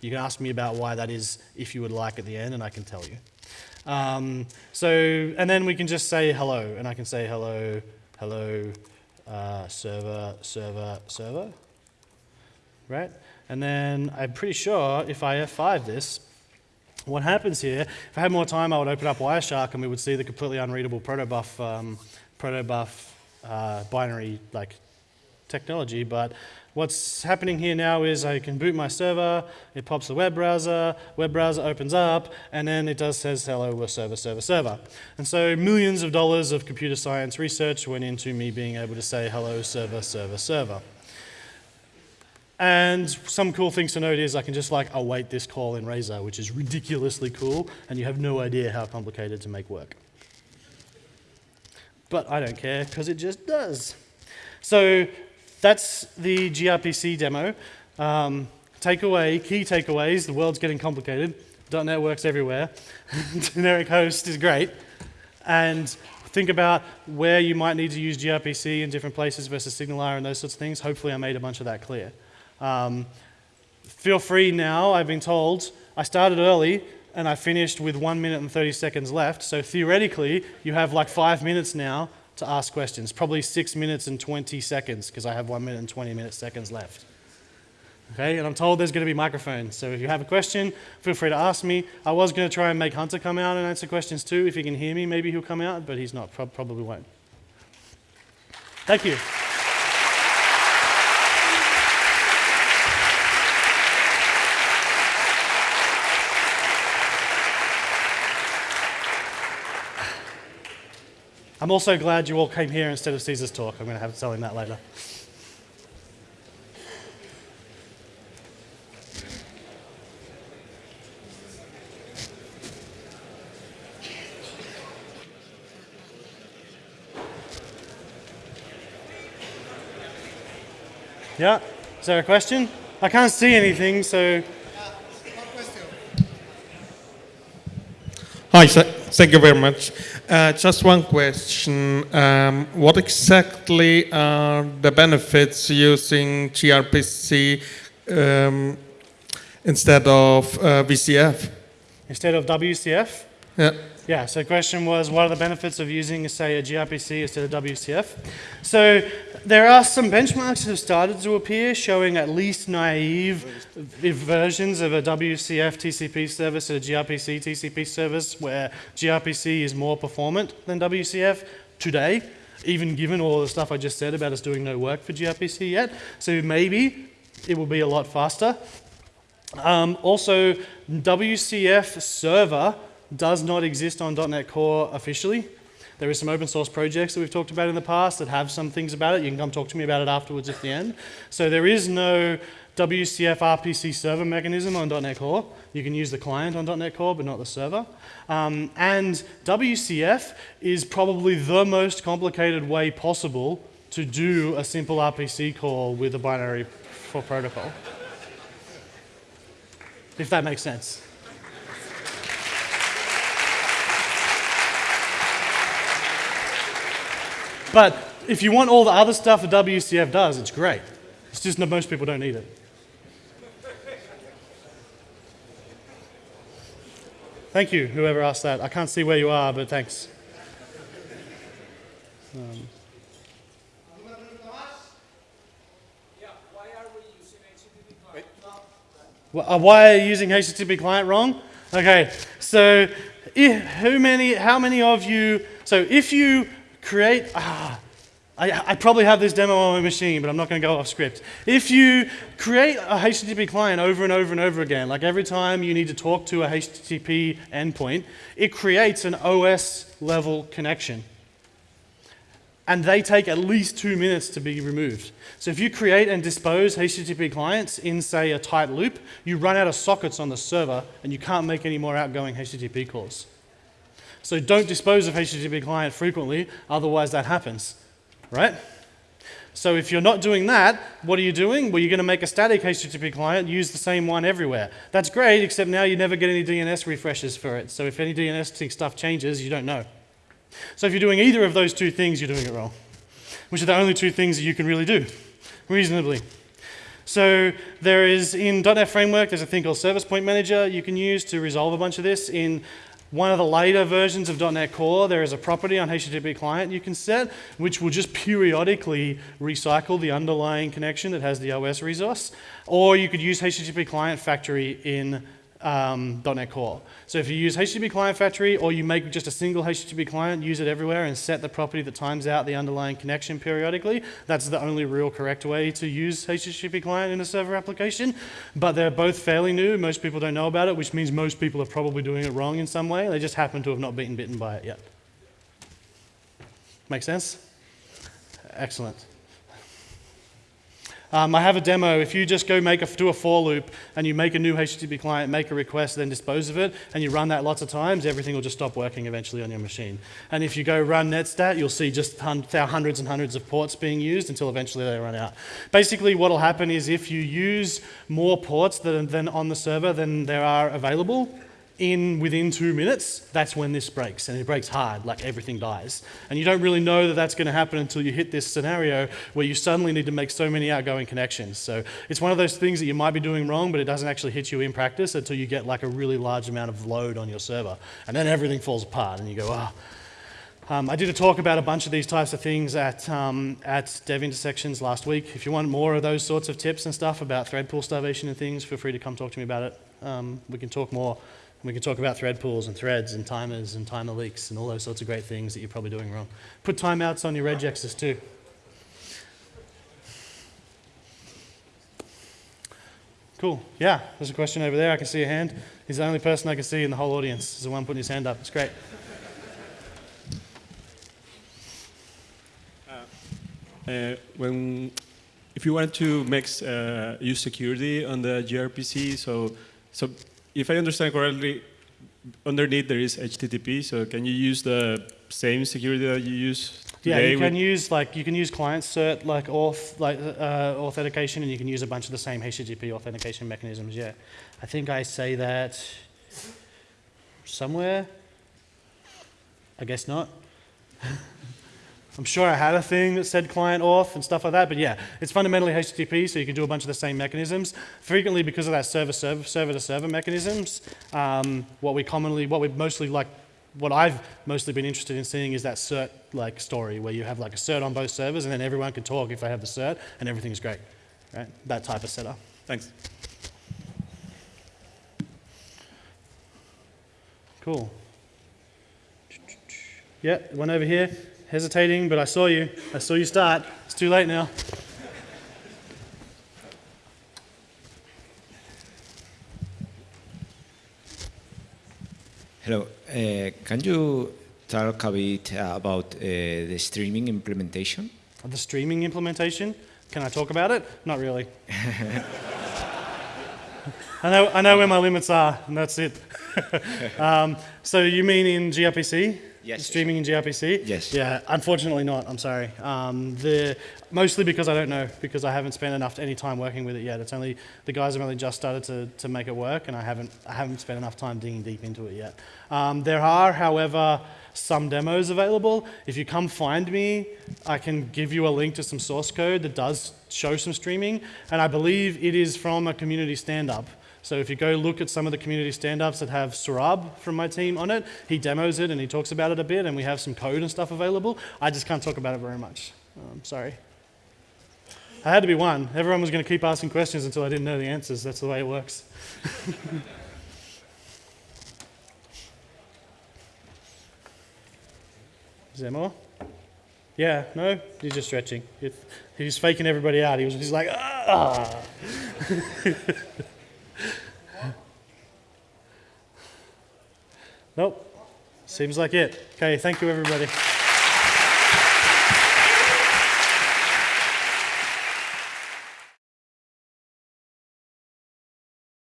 Speaker 1: You can ask me about why that is if you would like at the end, and I can tell you. Um, so, and then we can just say hello, and I can say hello, hello, uh, server, server, server, right? And then I'm pretty sure if I F5 this, what happens here, if I had more time, I would open up Wireshark and we would see the completely unreadable protobuf, um, protobuf uh, binary like technology, but what's happening here now is I can boot my server, it pops the web browser, web browser opens up, and then it does says hello server, server, server. And so millions of dollars of computer science research went into me being able to say hello server, server, server. And some cool things to note is I can just like await this call in Razor, which is ridiculously cool, and you have no idea how complicated to make work but I don't care because it just does. So that's the gRPC demo. Um, takeaway, key takeaways, the world's getting complicated. .NET works everywhere. Generic host is great. And think about where you might need to use gRPC in different places versus SignalR and those sorts of things. Hopefully I made a bunch of that clear. Um, feel free now, I've been told, I started early, and I finished with one minute and 30 seconds left. So theoretically, you have like five minutes now to ask questions. Probably six minutes and 20 seconds because I have one minute and 20 minute seconds left. Okay, and I'm told there's going to be microphones. So if you have a question, feel free to ask me. I was going to try and make Hunter come out and answer questions too. If he can hear me, maybe he'll come out, but he's not. Pro probably won't. Thank you. I'm also glad you all came here instead of Caesar's talk. I'm going to have to tell him that later. Yeah? Is there a question? I can't see anything, so.
Speaker 2: Hi, thank you very much. Uh, just one question. Um, what exactly are the benefits using gRPC um, instead of uh, VCF?
Speaker 1: Instead of WCF?
Speaker 2: Yeah.
Speaker 1: Yeah, so the question was, what are the benefits of using, say, a gRPC instead of WCF? So there are some benchmarks that have started to appear showing at least naive versions of a WCF TCP service and a gRPC TCP service where gRPC is more performant than WCF today, even given all the stuff I just said about us doing no work for gRPC yet. So maybe it will be a lot faster. Um, also, WCF server does not exist on .NET Core officially. There is some open source projects that we've talked about in the past that have some things about it. You can come talk to me about it afterwards at the end. So there is no WCF RPC server mechanism on .NET Core. You can use the client on .NET Core, but not the server. Um, and WCF is probably the most complicated way possible to do a simple RPC call with a binary for protocol. If that makes sense. But if you want all the other stuff that WCF does, it's great. It's just that most people don't need it. Thank you, whoever asked that. I can't see where you are, but thanks. Um, uh, why are you using HTTP client wrong? Okay, so if, who many, how many of you, so if you create, ah, I, I, probably have this demo on my machine, but I'm not going to go off script. If you create a HTTP client over and over and over again, like every time you need to talk to a HTTP endpoint, it creates an OS level connection. And they take at least two minutes to be removed. So if you create and dispose HTTP clients in, say, a tight loop, you run out of sockets on the server and you can't make any more outgoing HTTP calls. So don't dispose of HTTP client frequently, otherwise that happens, right? So if you're not doing that, what are you doing? Well, you're going to make a static HTTP client, use the same one everywhere. That's great, except now you never get any DNS refreshes for it. So if any DNS stuff changes, you don't know. So if you're doing either of those two things, you're doing it wrong, which are the only two things that you can really do, reasonably. So there is, in .NET Framework, there's a thing called Service Point Manager you can use to resolve a bunch of this. In one of the later versions of .NET Core, there is a property on HTTP client you can set, which will just periodically recycle the underlying connection that has the OS resource. Or you could use HTTP client factory in um, .NET Core. So if you use HTTP Client Factory or you make just a single HTTP client, use it everywhere and set the property that times out the underlying connection periodically, that's the only real correct way to use HTTP Client in a server application. But they're both fairly new. Most people don't know about it, which means most people are probably doing it wrong in some way. They just happen to have not been bitten by it yet. Make sense? Excellent. Um, I have a demo. If you just go make a, do a for loop and you make a new HTTP client, make a request, then dispose of it, and you run that lots of times, everything will just stop working eventually on your machine. And if you go run netstat, you'll see just hundreds and hundreds of ports being used until eventually they run out. Basically, what will happen is if you use more ports than, than on the server than there are available, in within two minutes, that's when this breaks, and it breaks hard, like everything dies. And you don't really know that that's going to happen until you hit this scenario where you suddenly need to make so many outgoing connections. So it's one of those things that you might be doing wrong, but it doesn't actually hit you in practice until you get like a really large amount of load on your server. And then everything falls apart, and you go, ah. Oh. Um, I did a talk about a bunch of these types of things at, um, at Dev Intersections last week. If you want more of those sorts of tips and stuff about thread pool starvation and things, feel free to come talk to me about it. Um, we can talk more we can talk about thread pools and threads and timers and timer leaks and all those sorts of great things that you're probably doing wrong. Put timeouts on your regexes too. Cool. Yeah, there's a question over there. I can see a hand. He's the only person I can see in the whole audience. He's the one putting his hand up. It's great.
Speaker 3: Uh, uh, when, if you wanted to make uh, use security on the gRPC, so so if I understand correctly, underneath there is HTTP. So can you use the same security that you use
Speaker 1: yeah, you can use like you can use client cert like auth like uh, authentication, and you can use a bunch of the same HTTP authentication mechanisms. Yeah, I think I say that somewhere. I guess not. I'm sure I had a thing that said client auth and stuff like that, but yeah, it's fundamentally HTTP, so you can do a bunch of the same mechanisms. Frequently, because of that server server server server mechanisms, um, what we commonly, what we mostly like what I've mostly been interested in seeing is that cert like story where you have like a cert on both servers and then everyone can talk if they have the cert and everything's great, right? That type of setup.
Speaker 3: Thanks.
Speaker 1: Cool. Yeah, one over here, hesitating, but I saw you. I saw you start. It's too late now.
Speaker 4: Hello. Uh, can you talk a bit about uh, the streaming implementation?
Speaker 1: The streaming implementation. Can I talk about it? Not really. I know, I know where my limits are, and that's it. um, so you mean in gRPC?
Speaker 4: Yes.
Speaker 1: Streaming in gRPC?
Speaker 4: Yes.
Speaker 1: Yeah, unfortunately not. I'm sorry. Um, the, mostly because I don't know, because I haven't spent enough any time working with it yet. It's only the guys have only just started to, to make it work, and I haven't I haven't spent enough time digging deep into it yet. Um, there are, however, some demos available. If you come find me, I can give you a link to some source code that does show some streaming, and I believe it is from a community stand-up. So if you go look at some of the community stand-ups that have Sourabh from my team on it, he demos it and he talks about it a bit, and we have some code and stuff available. I just can't talk about it very much. Um, sorry. I had to be one. Everyone was going to keep asking questions until I didn't know the answers. That's the way it works. Is there more? Yeah, no? He's just stretching. He's faking everybody out. He was, he's like, ah. nope. Seems like it. Okay, thank you, everybody.